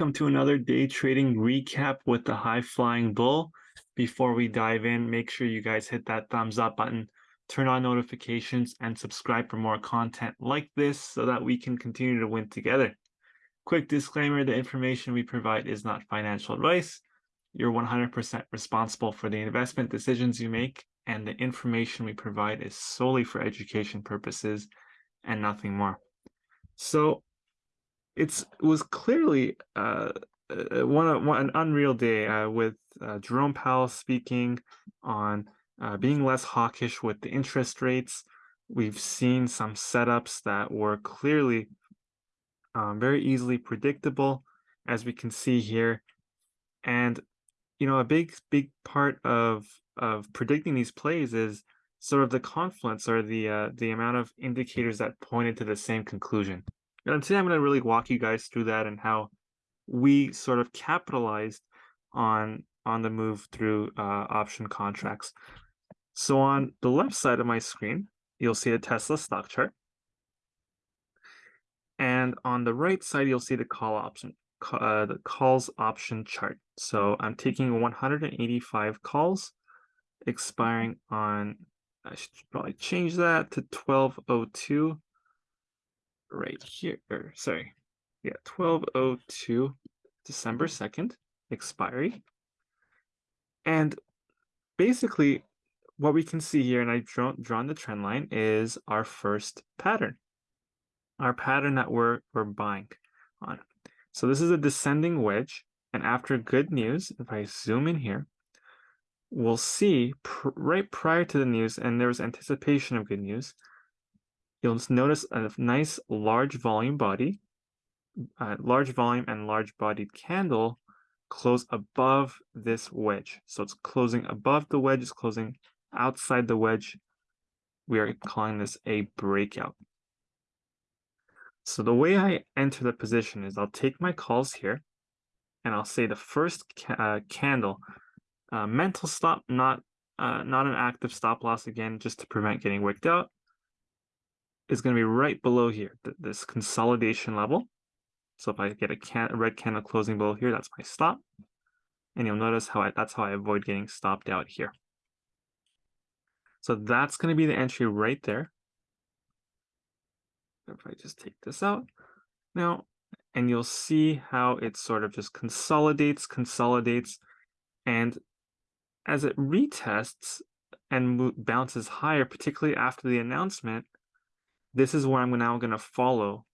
Welcome to another day trading recap with the high flying bull. Before we dive in, make sure you guys hit that thumbs up button, turn on notifications, and subscribe for more content like this so that we can continue to win together. Quick disclaimer, the information we provide is not financial advice. You're 100% responsible for the investment decisions you make, and the information we provide is solely for education purposes and nothing more. So it's it was clearly uh, uh one, one an unreal day uh, with uh, Jerome Powell speaking on uh, being less hawkish with the interest rates. We've seen some setups that were clearly um, very easily predictable, as we can see here. And you know, a big big part of of predicting these plays is sort of the confluence or the uh, the amount of indicators that pointed to the same conclusion. And today I'm going to really walk you guys through that and how we sort of capitalized on on the move through uh, option contracts. So on the left side of my screen, you'll see a Tesla stock chart. And on the right side, you'll see the call option, uh, the calls option chart. So I'm taking 185 calls expiring on, I should probably change that to 1202 right here, or sorry, yeah, 1202 December 2nd, expiry. And basically, what we can see here, and I've drawn, drawn the trend line, is our first pattern, our pattern that we're, we're buying on. So this is a descending wedge, and after good news, if I zoom in here, we'll see pr right prior to the news, and there was anticipation of good news, you'll notice a nice large volume body, uh, large volume and large bodied candle close above this wedge. So it's closing above the wedge, it's closing outside the wedge. We are calling this a breakout. So the way I enter the position is I'll take my calls here and I'll say the first ca uh, candle, uh, mental stop, not uh, not an active stop loss again, just to prevent getting wicked out is going to be right below here, th this consolidation level. So if I get a, can a red candle closing below here, that's my stop. And you'll notice how I, that's how I avoid getting stopped out here. So that's going to be the entry right there. If I just take this out now, and you'll see how it sort of just consolidates, consolidates, and as it retests and bounces higher, particularly after the announcement, this is where I'm now going to follow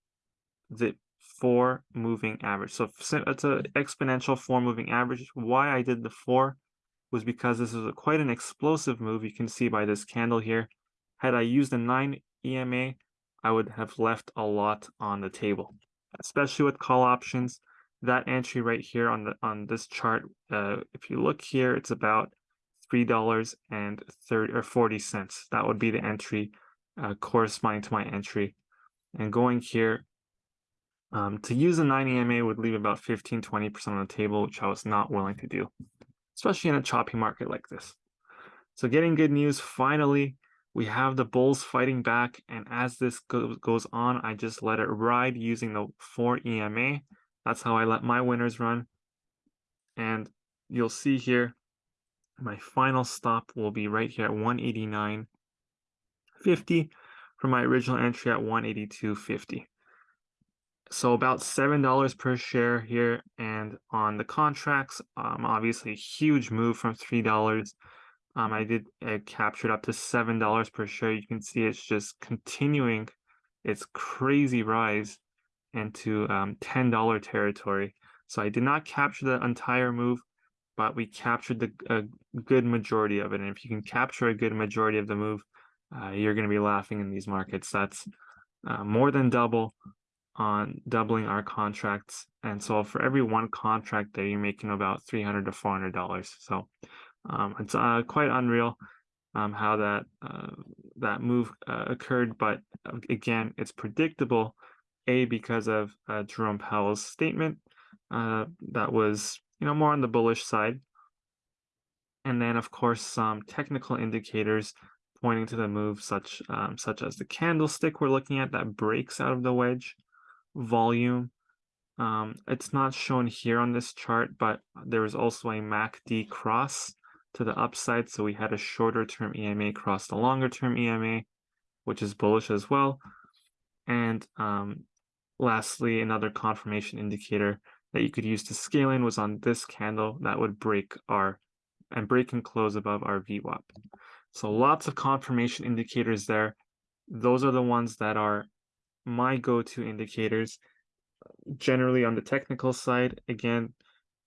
the four moving average. So it's an exponential four moving average. Why I did the four was because this is a, quite an explosive move. You can see by this candle here. Had I used a nine EMA, I would have left a lot on the table, especially with call options. That entry right here on the on this chart, uh, if you look here, it's about three dollars and thirty or forty cents. That would be the entry uh, corresponding to my entry. And going here, um, to use a 9 EMA would leave about 15, 20% on the table, which I was not willing to do, especially in a choppy market like this. So getting good news, finally, we have the bulls fighting back. And as this go goes on, I just let it ride using the 4 EMA. That's how I let my winners run. And you'll see here, my final stop will be right here at 189 50 from my original entry at 182.50. So about $7 per share here. And on the contracts, um, obviously a huge move from $3. Um, I did uh, capture it up to $7 per share. You can see it's just continuing its crazy rise into um, $10 territory. So I did not capture the entire move, but we captured the a good majority of it. And if you can capture a good majority of the move, uh, you're going to be laughing in these markets. That's uh, more than double on doubling our contracts. And so for every one contract there, you're making about 300 to $400. So um, it's uh, quite unreal um, how that uh, that move uh, occurred. But uh, again, it's predictable, A, because of Jerome Powell's statement that was you know more on the bullish side. And then, of course, some technical indicators pointing to the move such um, such as the candlestick we're looking at that breaks out of the wedge, volume, Um, it's not shown here on this chart, but there was also a MACD cross to the upside. So we had a shorter term EMA cross the longer term EMA, which is bullish as well. And um, lastly, another confirmation indicator that you could use to scale in was on this candle that would break our and break and close above our VWAP. So lots of confirmation indicators there. Those are the ones that are my go-to indicators. Generally on the technical side, again,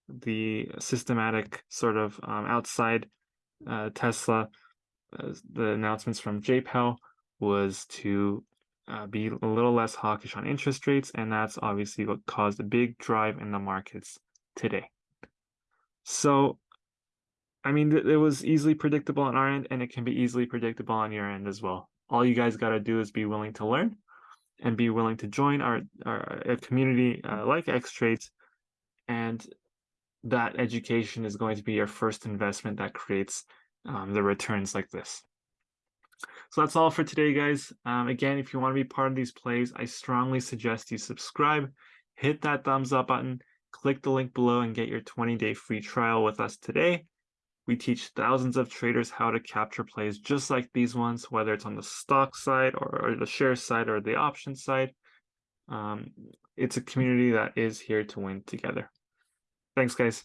the systematic sort of um, outside uh, Tesla, uh, the announcements from Powell was to uh, be a little less hawkish on interest rates, and that's obviously what caused a big drive in the markets today. So, I mean, it was easily predictable on our end, and it can be easily predictable on your end as well. All you guys got to do is be willing to learn and be willing to join our, our community uh, like Trades, and that education is going to be your first investment that creates um, the returns like this. So that's all for today, guys. Um, again, if you want to be part of these plays, I strongly suggest you subscribe, hit that thumbs up button, click the link below and get your 20-day free trial with us today. We teach thousands of traders how to capture plays just like these ones, whether it's on the stock side or, or the share side or the option side. Um, it's a community that is here to win together. Thanks, guys.